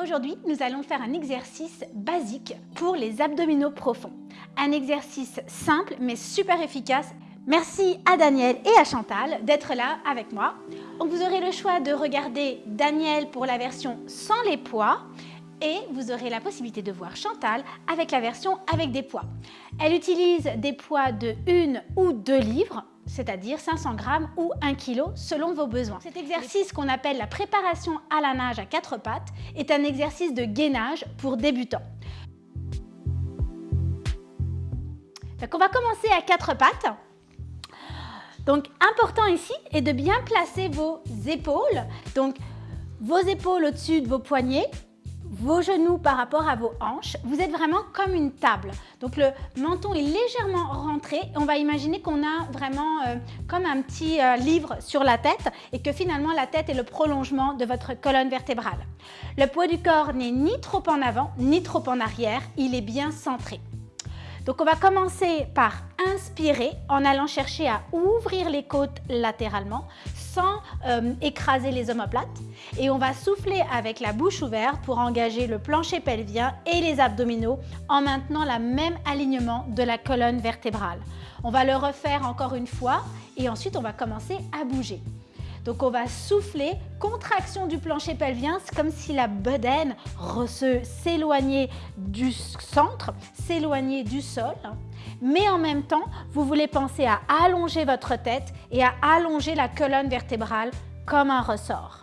Aujourd'hui, nous allons faire un exercice basique pour les abdominaux profonds. Un exercice simple mais super efficace. Merci à Daniel et à Chantal d'être là avec moi. Vous aurez le choix de regarder Daniel pour la version sans les poids et vous aurez la possibilité de voir Chantal avec la version avec des poids. Elle utilise des poids de 1 ou 2 livres c'est-à-dire 500 grammes ou 1 kg selon vos besoins. Cet exercice qu'on appelle la préparation à la nage à quatre pattes est un exercice de gainage pour débutants. Donc on va commencer à quatre pattes. Donc important ici est de bien placer vos épaules. Donc vos épaules au-dessus de vos poignets, vos genoux par rapport à vos hanches. Vous êtes vraiment comme une table. Donc le menton est légèrement rentré. On va imaginer qu'on a vraiment euh, comme un petit euh, livre sur la tête et que finalement la tête est le prolongement de votre colonne vertébrale. Le poids du corps n'est ni trop en avant ni trop en arrière. Il est bien centré. Donc on va commencer par inspirer en allant chercher à ouvrir les côtes latéralement sans euh, écraser les omoplates. Et on va souffler avec la bouche ouverte pour engager le plancher pelvien et les abdominaux en maintenant le même alignement de la colonne vertébrale. On va le refaire encore une fois et ensuite on va commencer à bouger. Donc on va souffler, contraction du plancher pelvien, c'est comme si la bedaine s'éloignait du centre, s'éloignait du sol. Mais en même temps, vous voulez penser à allonger votre tête et à allonger la colonne vertébrale comme un ressort.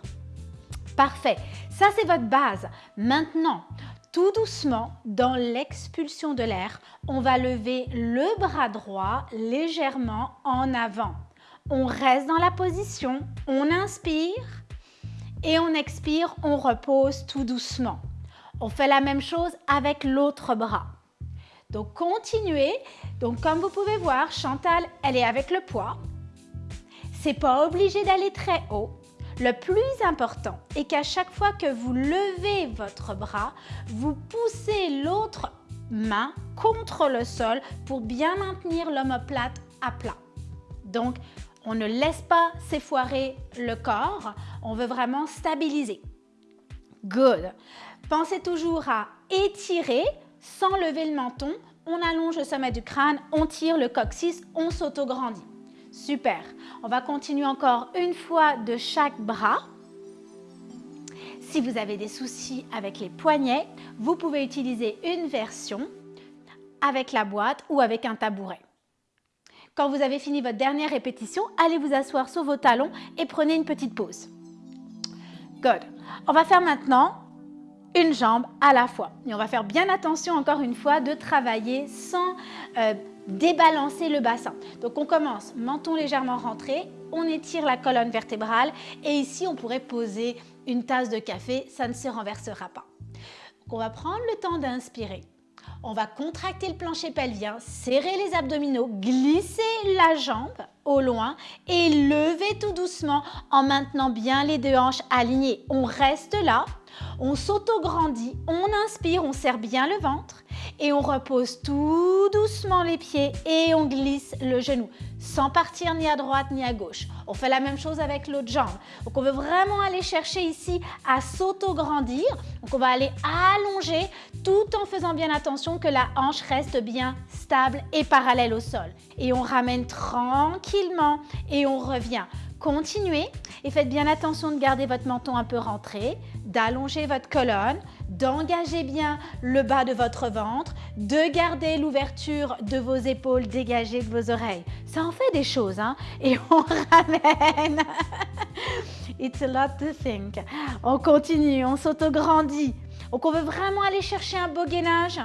Parfait, ça c'est votre base. Maintenant, tout doucement, dans l'expulsion de l'air, on va lever le bras droit légèrement en avant on reste dans la position, on inspire et on expire, on repose tout doucement. On fait la même chose avec l'autre bras. Donc continuez. Donc comme vous pouvez voir, Chantal, elle est avec le poids. C'est pas obligé d'aller très haut. Le plus important est qu'à chaque fois que vous levez votre bras, vous poussez l'autre main contre le sol pour bien maintenir l'omoplate à plat. Donc, on ne laisse pas s'effoirer le corps, on veut vraiment stabiliser. Good. Pensez toujours à étirer sans lever le menton. On allonge le sommet du crâne, on tire le coccyx, on s'autograndit. Super. On va continuer encore une fois de chaque bras. Si vous avez des soucis avec les poignets, vous pouvez utiliser une version avec la boîte ou avec un tabouret. Quand vous avez fini votre dernière répétition, allez vous asseoir sur vos talons et prenez une petite pause. Good. On va faire maintenant une jambe à la fois. Et on va faire bien attention encore une fois de travailler sans euh, débalancer le bassin. Donc on commence, menton légèrement rentré, on étire la colonne vertébrale et ici on pourrait poser une tasse de café, ça ne se renversera pas. Donc on va prendre le temps d'inspirer. On va contracter le plancher pelvien, serrer les abdominaux, glisser la jambe au loin et lever tout doucement en maintenant bien les deux hanches alignées. On reste là, on s'auto-grandit, on inspire, on serre bien le ventre et on repose tout doucement les pieds et on glisse le genou sans partir ni à droite ni à gauche. On fait la même chose avec l'autre jambe. Donc on veut vraiment aller chercher ici à s'auto-grandir. Donc on va aller allonger tout en faisant bien attention que la hanche reste bien stable et parallèle au sol. Et on ramène tranquillement et on revient. Continuez et faites bien attention de garder votre menton un peu rentré, d'allonger votre colonne, d'engager bien le bas de votre ventre, de garder l'ouverture de vos épaules dégagées de vos oreilles. Ça en fait des choses, hein? Et on ramène. It's a lot to think. On continue, on s'autograndit. Donc on veut vraiment aller chercher un beau gainage.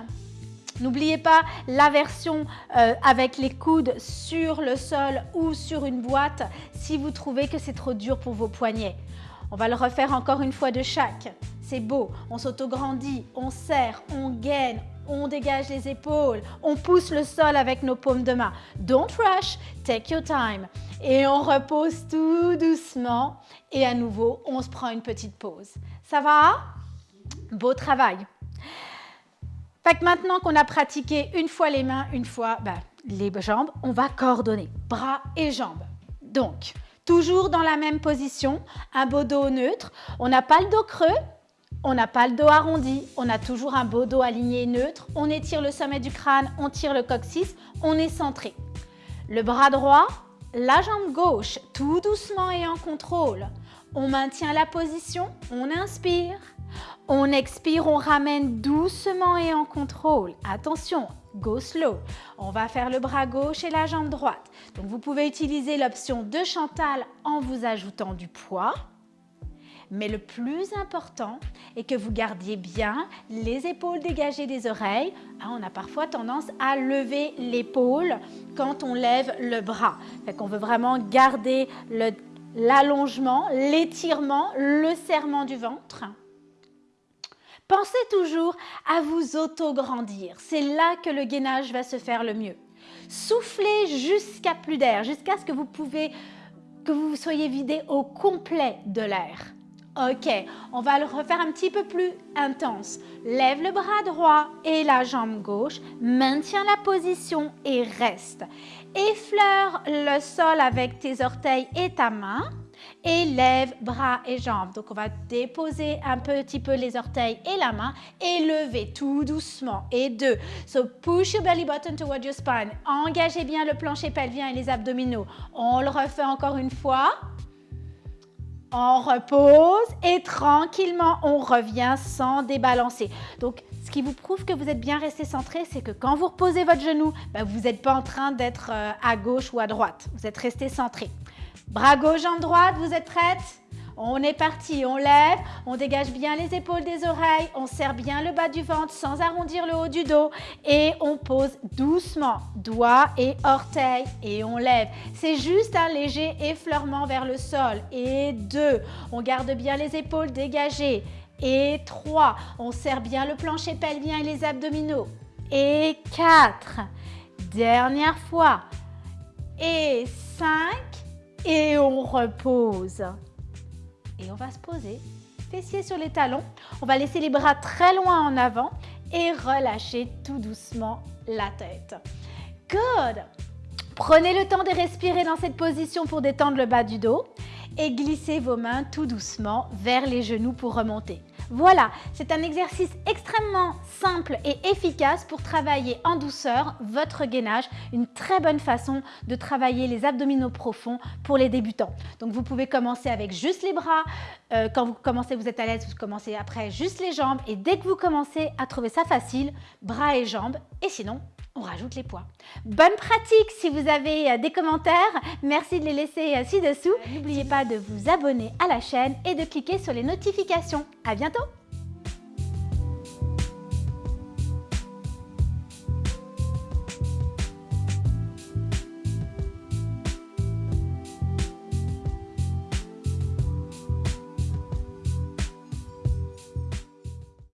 N'oubliez pas la version euh, avec les coudes sur le sol ou sur une boîte si vous trouvez que c'est trop dur pour vos poignets. On va le refaire encore une fois de chaque. C'est beau, on s'autograndit, on serre, on gaine, on dégage les épaules, on pousse le sol avec nos paumes de main. Don't rush, take your time. Et on repose tout doucement et à nouveau, on se prend une petite pause. Ça va? Beau travail. Fait que maintenant qu'on a pratiqué une fois les mains, une fois ben, les jambes, on va coordonner bras et jambes. Donc, toujours dans la même position, un beau dos neutre. On n'a pas le dos creux, On n'a pas le dos arrondi, on a toujours un beau dos aligné neutre. On étire le sommet du crâne, on tire le coccyx, on est centré. Le bras droit, la jambe gauche, tout doucement et en contrôle. On maintient la position, on inspire. On expire, on ramène doucement et en contrôle. Attention, go slow. On va faire le bras gauche et la jambe droite. Donc vous pouvez utiliser l'option de Chantal en vous ajoutant du poids. Mais le plus important est que vous gardiez bien les épaules dégagées des oreilles. Ah, on a parfois tendance à lever l'épaule quand on lève le bras. Fait qu'on veut vraiment garder l'allongement, l'étirement, le serrement du ventre. Pensez toujours à vous auto-grandir. C'est là que le gainage va se faire le mieux. Soufflez jusqu'à plus d'air, jusqu'à ce que vous pouvez que vous soyez vidé au complet de l'air. Ok, on va le refaire un petit peu plus intense. Lève le bras droit et la jambe gauche, maintiens la position et reste. Effleure le sol avec tes orteils et ta main et lève bras et jambes. Donc, on va déposer un petit peu les orteils et la main et lever tout doucement. Et deux. So, push your belly button toward your spine. Engagez bien le plancher pelvien et les abdominaux. On le refait encore une fois. On repose et tranquillement, on revient sans débalancer. Donc, ce qui vous prouve que vous êtes bien resté centré, c'est que quand vous reposez votre genou, ben, vous n'êtes pas en train d'être euh, à gauche ou à droite. Vous êtes resté centré. Bras gauche, jambe droite, vous êtes prête? On est parti, on lève, on dégage bien les épaules des oreilles, on serre bien le bas du ventre sans arrondir le haut du dos et on pose doucement, doigts et orteils et on lève. C'est juste un léger effleurement vers le sol. Et deux, on garde bien les épaules dégagées. Et trois, on serre bien le plancher pelvien et les abdominaux. Et quatre, dernière fois. Et cinq, et on repose. Et on va se poser, fessiers sur les talons. On va laisser les bras très loin en avant et relâcher tout doucement la tête. Good! Prenez le temps de respirer dans cette position pour détendre le bas du dos et glissez vos mains tout doucement vers les genoux pour remonter. Voilà, c'est un exercice extrêmement simple et efficace pour travailler en douceur votre gainage. Une très bonne façon de travailler les abdominaux profonds pour les débutants. Donc vous pouvez commencer avec juste les bras. Euh, quand vous commencez, vous êtes à l'aise, vous commencez après juste les jambes. Et dès que vous commencez à trouver ça facile, bras et jambes. Et sinon, on rajoute les poids. Bonne pratique si vous avez euh, des commentaires. Merci de les laisser euh, ci-dessous. N'oubliez pas de vous abonner à la chaîne et de cliquer sur les notifications. À bientôt